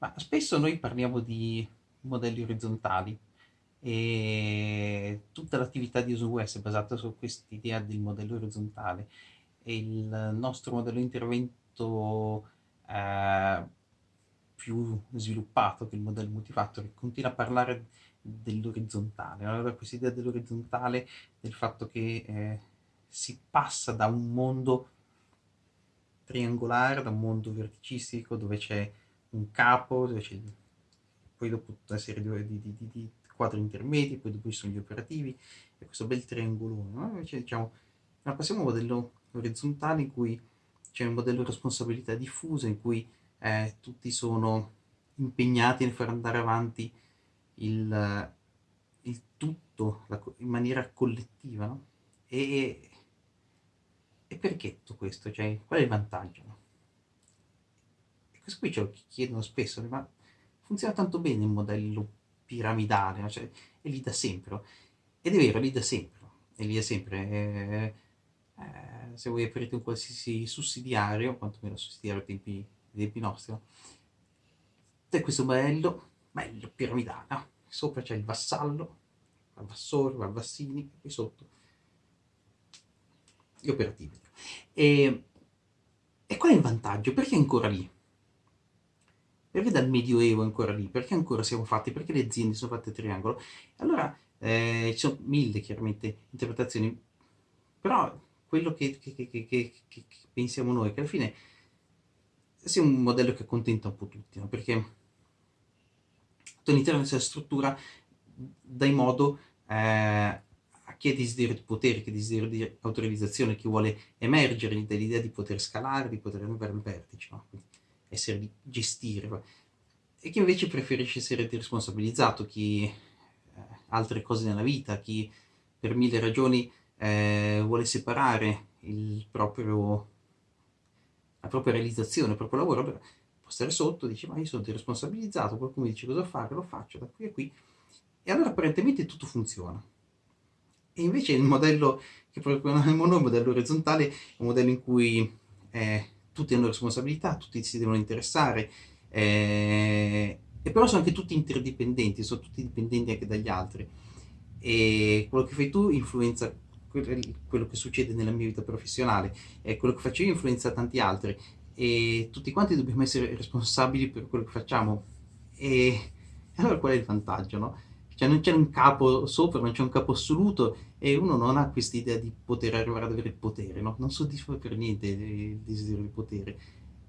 Ma spesso noi parliamo di modelli orizzontali e tutta l'attività di OS è basata su quest'idea del modello orizzontale e il nostro modello di intervento eh, più sviluppato che il modello multifactor continua a parlare dell'orizzontale. Allora questa idea dell'orizzontale, del fatto che eh, si passa da un mondo triangolare, da un mondo verticistico dove c'è un capo, c'è poi dopo tutta una serie di, di, di, di, quadri intermedi, poi dopo ci sono gli operativi, e questo bel triangolone. No? Invece diciamo, passiamo a un modello orizzontale in cui c'è un modello di responsabilità diffusa, in cui eh, tutti sono impegnati nel far andare avanti il, il tutto la, in maniera collettiva. No? E, e perché tutto questo? Cioè, qual è il vantaggio? No? Questo qui ce lo chiedono spesso, ma funziona tanto bene il modello piramidale, cioè, è lì da sempre. Ed è vero, è lì da sempre, è lì da sempre. Eh, eh, se voi aprite un qualsiasi sussidiario, quantomeno sussidiario ai tempi, tempi nostri, no? è questo modello, bello, piramidale, sopra c'è il vassallo, il vassore, il vassini, e sotto gli operativi. E, e qual è il vantaggio? Perché è ancora lì? Perché dal Medioevo ancora lì? Perché ancora siamo fatti? Perché le aziende sono fatte a triangolo? Allora, eh, ci sono mille chiaramente interpretazioni, però quello che, che, che, che, pensiamo noi, che alla fine sia un modello che accontenta un po' tutti, no? perché all'interno della struttura dai modo eh, a chi ha desiderio di potere, chi ha desiderio di autorizzazione, chi vuole emergere dall'idea di poter scalare, di poter arrivare al vertice. No? Essere gestire, e chi invece preferisce essere responsabilizzato, chi eh, altre cose nella vita, chi per mille ragioni eh, vuole separare proprio, la propria realizzazione, il proprio lavoro, può stare sotto, dice ma io sono responsabilizzato, qualcuno mi dice cosa fare, lo faccio da qui a qui, e allora apparentemente tutto funziona. E invece il modello, che proprio non è il modello orizzontale, è un modello in cui eh, tutti hanno responsabilità, tutti si devono interessare, eh, e però sono anche tutti interdipendenti, sono tutti dipendenti anche dagli altri. E quello che fai tu influenza quello che succede nella mia vita professionale, e quello che faccio io influenza tanti altri, e tutti quanti dobbiamo essere responsabili per quello che facciamo. E allora qual è il vantaggio, no? Cioè non c'è un capo sopra, non c'è un capo assoluto e uno non ha questa idea di poter arrivare ad avere il potere, no? Non soddisfa per niente il desiderio di potere.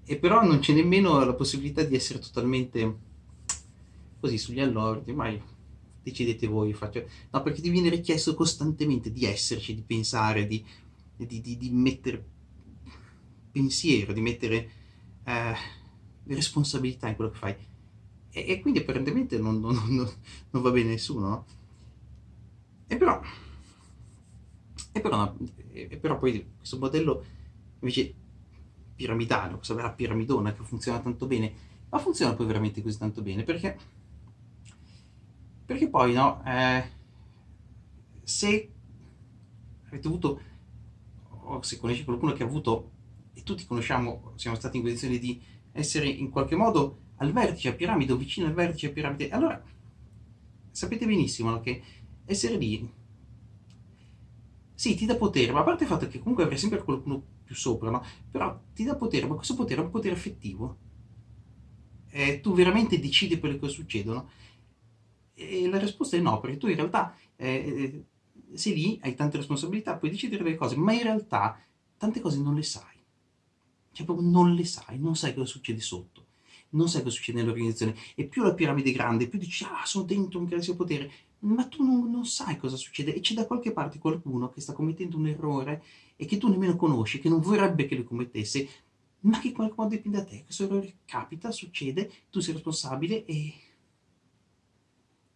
E però non c'è nemmeno la possibilità di essere totalmente così sugli allori, mai decidete voi, faccio... no, perché ti viene richiesto costantemente di esserci, di pensare, di, di, di, di mettere pensiero, di mettere eh, responsabilità in quello che fai e, e quindi apparentemente non, non, non, non, va bene nessuno, no? E però, e però, e però poi questo modello invece piramidale, questa vera piramidona che funziona tanto bene, ma funziona poi veramente così tanto bene? Perché, perché poi, no, eh, se avete avuto, o se conosci qualcuno che ha avuto, e tutti conosciamo, siamo stati in condizione di essere in qualche modo al vertice a piramide o vicino al vertice a piramide. Allora, sapete benissimo che essere lì, sì, ti dà potere, ma a parte il fatto che comunque avrai sempre qualcuno più sopra, no? Però ti dà potere, ma questo potere è un potere effettivo. Eh, tu veramente decidi quello che succedono? E la risposta è no, perché tu in realtà eh, sei lì, hai tante responsabilità, puoi decidere delle cose, ma in realtà tante cose non le sai. Cioè proprio non le sai, non sai cosa succede sotto non sai cosa succede nell'organizzazione. E più la piramide è grande, più dici, ah, sono dentro un grande potere, ma tu non, non, sai cosa succede e c'è da qualche parte qualcuno che sta commettendo un errore e che tu nemmeno conosci, che non vorrebbe che lo commettesse, ma che in qualche modo dipende da te. Questo errore capita, succede, tu sei responsabile e,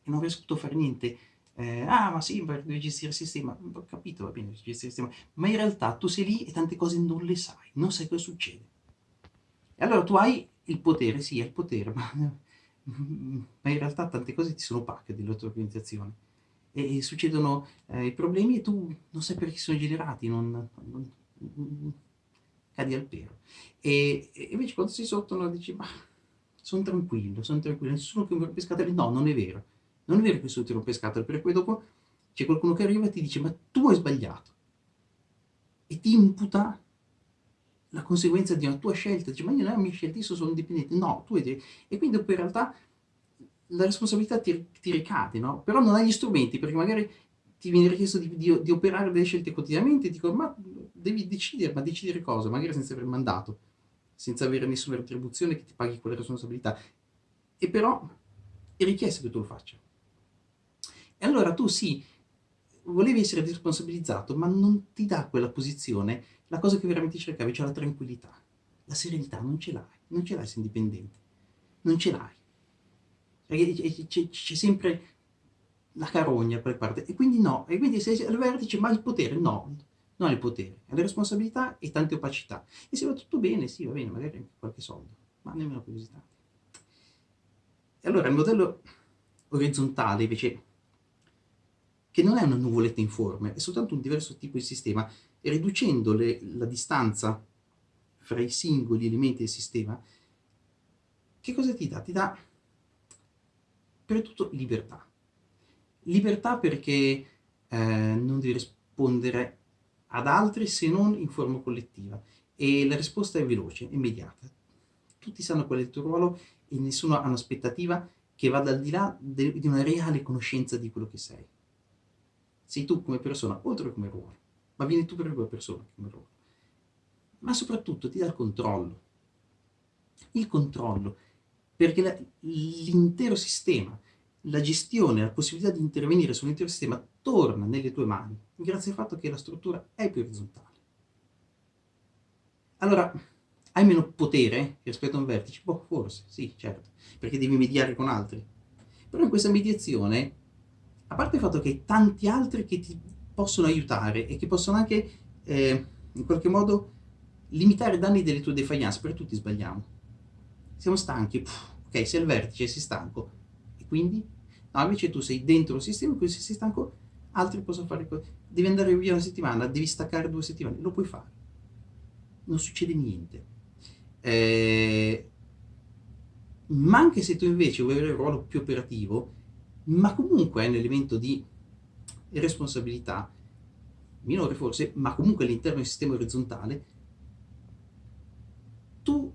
e non riesco a fare niente. Eh, ah, ma sì, devi gestire il sistema. Ho capito, va bene, gestire il sistema. Ma in realtà tu sei lì e tante cose non le sai, non sai cosa succede. E allora tu hai il potere, sì, è il potere, ma, ma in realtà tante cose ti sono opache della tua organizzazione. E, succedono eh, problemi e tu non sai perché sono generati, non, non, non cadi al pero. E, e, invece quando sei sotto no, dici, ma sono tranquillo, sono tranquillo, nessuno che mi rompe scatole, no, non è vero, non è vero che nessuno ti rompe scatole, perché poi dopo c'è qualcuno che arriva e ti dice, ma tu hai sbagliato, e ti imputa la conseguenza di una tua scelta, dice, ma io non mia scelta, io sono indipendente, no, tu hai... E quindi dopo in realtà la responsabilità ti, ti ricade, no? Però non hai gli strumenti, perché magari ti viene richiesto di, di, di operare delle scelte quotidianamente, dico, ma devi decidere, ma decidere cosa? Magari senza aver mandato, senza avere nessuna retribuzione che ti paghi quelle responsabilità. E però è richiesto che tu lo faccia. E allora tu sì, volevi essere responsabilizzato, ma non ti dà quella posizione, la cosa che veramente cercavi, cioè la tranquillità, la serenità, non ce l'hai, non ce l'hai sei indipendente, non ce l'hai. C'è sempre la carogna per parte, e quindi no, e quindi sei al vertice, ma il potere no, non il potere, ha le responsabilità e tante opacità. E se va tutto bene, sì, va bene, magari anche qualche soldo, ma nemmeno così tanti. E allora il modello orizzontale invece, che non è una nuvoletta informe, è soltanto un diverso tipo di sistema, e riducendo le, la distanza fra i singoli elementi del sistema, che cosa ti dà? Ti dà, per tutto, libertà Libertà perché eh, non devi rispondere ad altri se non in forma collettiva e la risposta è veloce, immediata. Tutti sanno qual è il tuo ruolo e nessuno ha un'aspettativa che vada al di là di una reale conoscenza di quello che sei. Sei tu come persona, oltre che come ruolo, ma vieni tu per come persona come ruolo. Ma soprattutto ti dà il controllo. Il controllo, perché l'intero sistema la gestione, la possibilità di intervenire sull'intero sistema torna nelle tue mani, grazie al fatto che la struttura è più orizzontale. Allora, hai meno potere rispetto a un vertice? Boh, forse, sì, certo, perché devi mediare con altri. Però in questa mediazione, a parte il fatto che hai tanti altri che ti possono aiutare e che possono anche, eh, in qualche modo, limitare i danni delle tue defiance, perché tutti sbagliamo. Siamo stanchi, Puh, ok, sei al vertice, sei stanco, e quindi No, invece tu sei dentro il sistema, quindi se sei stanco, altri possono fare cose. Devi andare via una settimana, devi staccare due settimane, lo puoi fare. Non succede niente. Eh, ma anche se tu invece vuoi avere un ruolo più operativo, ma comunque è un elemento di responsabilità, minore forse, ma comunque all'interno del sistema orizzontale, tu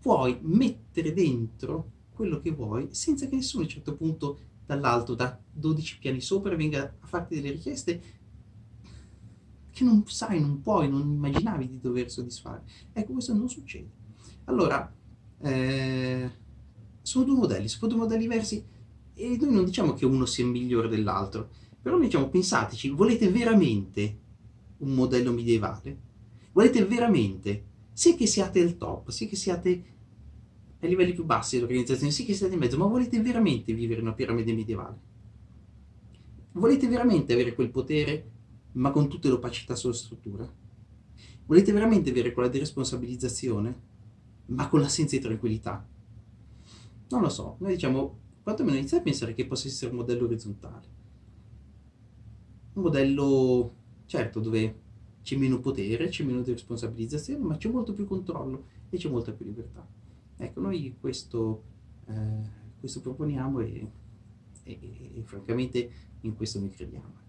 puoi mettere dentro quello che vuoi senza che nessuno a un certo punto dall'alto, da 12 piani sopra, venga a farti delle richieste che non sai, non puoi, non immaginavi di dover soddisfare. Ecco, questo non succede. Allora, eh, sono due modelli, sono due modelli diversi e noi non diciamo che uno sia migliore dell'altro, però noi diciamo, pensateci, volete veramente un modello medievale? Volete veramente, sia che siate al top, sia che siate ai livelli più bassi dell'organizzazione, sì che siete in mezzo, ma volete veramente vivere una piramide medievale? Volete veramente avere quel potere, ma con tutte le opacità sulla struttura? Volete veramente avere quella deresponsabilizzazione, ma con l'assenza di tranquillità? Non lo so, noi diciamo, quantomeno iniziate a pensare che possa essere un modello orizzontale. Un modello, certo, dove c'è meno potere, c'è meno responsabilizzazione, ma c'è molto più controllo e c'è molta più libertà. Ecco, noi questo, eh, questo proponiamo e, e, e francamente in questo noi crediamo.